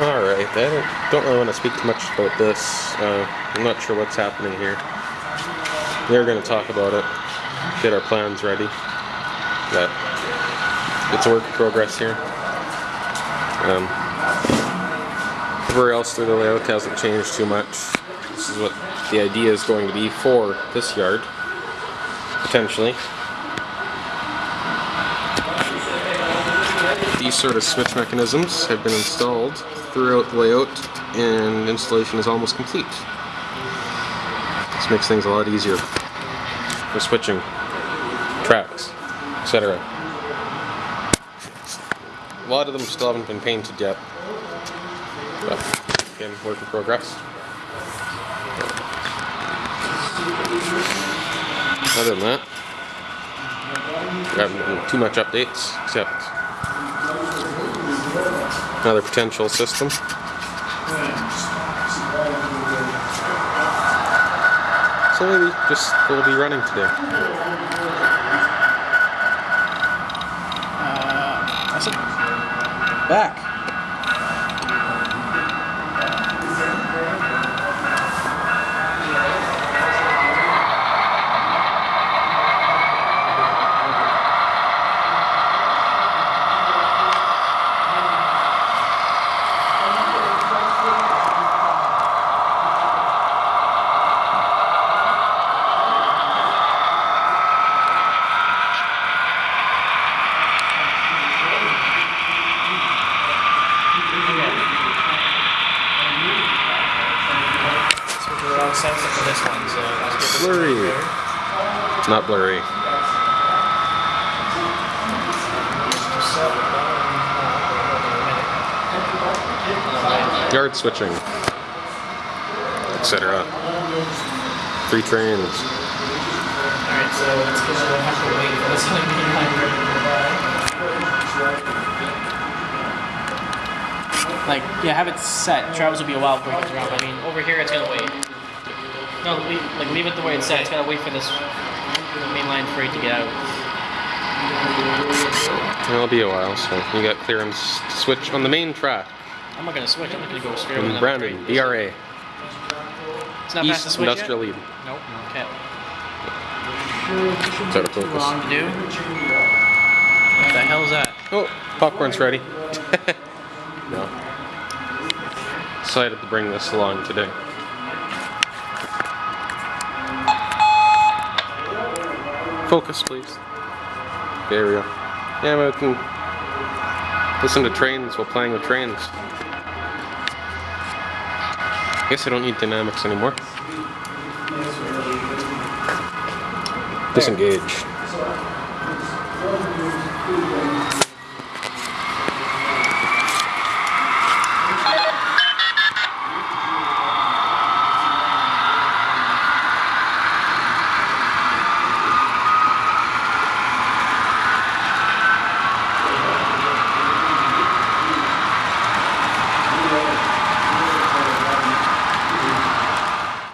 Alright, I don't, don't really want to speak too much about this. Uh, I'm not sure what's happening here. We are going to talk about it, get our plans ready. But it's a work in progress here. Um, everywhere else through the layout hasn't changed too much. This is what the idea is going to be for this yard, potentially. These sort of switch mechanisms have been installed throughout the layout and installation is almost complete. This makes things a lot easier for switching tracks, etc. A lot of them still haven't been painted yet, but again, work in progress. Other than that, I haven't too much updates, except another potential system. So maybe just will be running today. Uh, that's it. Back. Switch the wrong sensor for this one, so let's get this Blurry. one there. Not blurry. Yard switching, etc. Three trains. Alright, so it's gonna have to wait for this one to be Like, yeah, have it set. Travels will be a while before it gets around. I mean, over here it's gonna wait. No, leave, like leave it the way it's set. It's gotta wait for this main line for it to get out. It'll be a while, so you got clearance to switch on the main track. I'm not gonna switch. I'm not gonna go straight mm, over the Brandon, train. BRA, It's not past the East Industrial yet? Lead. Nope. Okay. It's out of focus. Long to do. What the hell is that? Oh, popcorn's ready. no. Decided to bring this along today. Focus, please. There we go. Yeah, we can listen to trains while playing with trains. I Guess I don't need dynamics anymore. Disengage.